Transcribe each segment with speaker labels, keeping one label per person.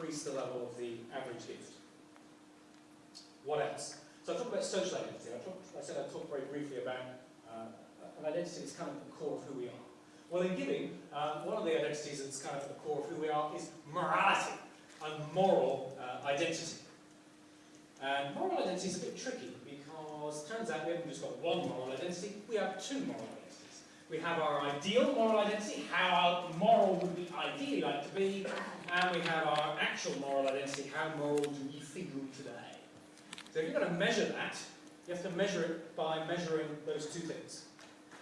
Speaker 1: increase the level of the average gift. What else? So I talked about social identity. I, talked, I said I'd talk very briefly about uh, an identity that's kind of the core of who we are. Well, in giving, uh, one of the identities that's kind of the core of who we are is morality and moral uh, identity. And moral identity is a bit tricky because turns out we haven't just got one moral identity, we have two moral identities. We have our ideal moral identity, how moral would we ideally like to be, and we have our actual moral identity, how moral do we feel today. So if you're going to measure that, you have to measure it by measuring those two things.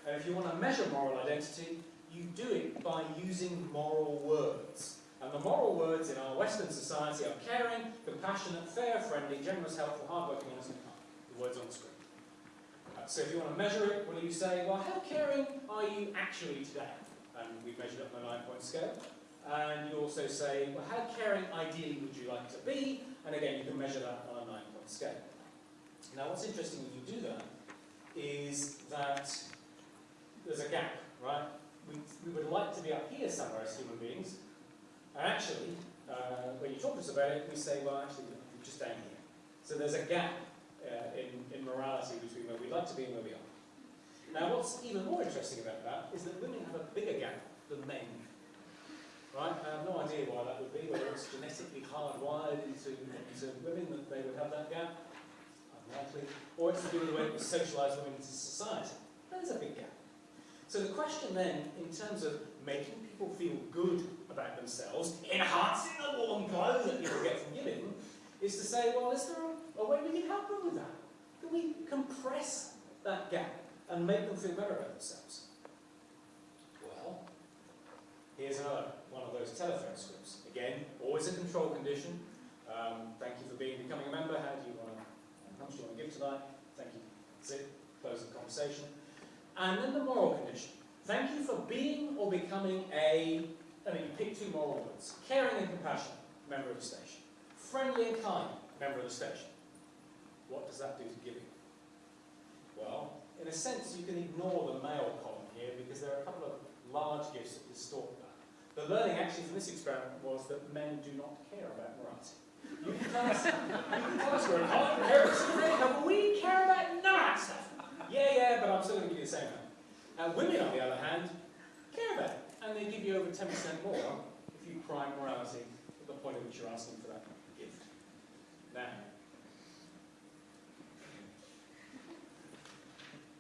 Speaker 1: And if you want to measure moral identity, you do it by using moral words. And the moral words in our Western society are caring, compassionate, fair, friendly, generous, helpful, hardworking, honest, and kind. The words on the screen. Uh, so if you want to measure it, well, you say, well, how caring are you actually today? And we've measured it on a nine-point scale. And you also say, well, how caring ideally would you like to be? And again, you can measure that on a nine-point scale. Now, what's interesting when you do that is that there's a gap, right? We, we would like to be up here somewhere as human beings, and actually, uh, when you talk to us about it, we say, well, actually, we're just down here. So there's a gap uh, in, in morality between where we'd like to be and where we are. Now, what's even more interesting about that is that women have a bigger gap than men. Why that would be, whether it's genetically hardwired into, into women that they would have that gap, unlikely, or it's to do with the way we socialise women into society. There's a big gap. So the question then, in terms of making people feel good about themselves, enhancing the warm glow that people get from giving, is to say, well, is there a, a way we can help them with that? Can we compress that gap and make them feel better about themselves? Here's another one of those telephone scripts. Again, always a control condition. Um, thank you for being becoming a member. How do you want to, how much do you want to give tonight? Thank you. That's it. Close the conversation. And then the moral condition. Thank you for being or becoming a, I mean, you pick two moral words. Caring and compassionate, member of the station. Friendly and kind, member of the station. What does that do to giving? Well, in a sense, you can ignore the male column here because there are a couple of large gifts that distort. The learning actually from this experiment was that men do not care about morality. You can tell us, you can tell us we're in but we care about none. Yeah, yeah, but I'm still going to give you the same amount. Uh, women, on the other hand, care about it, and they give you over 10% more if you prime morality at the point at which you're asking for that gift. Now,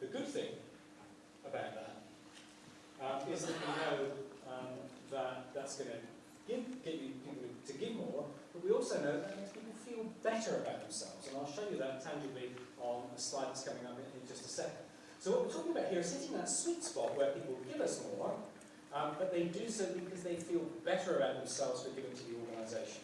Speaker 1: the good thing about that um, is that we know um, that that's going to give, get you people to give more, but we also know that makes people feel better about themselves, and I'll show you that tangibly on a slide that's coming up in, in just a second. So what we're talking about here is hitting that sweet spot where people give us more, um, but they do so because they feel better about themselves for giving to the organisation.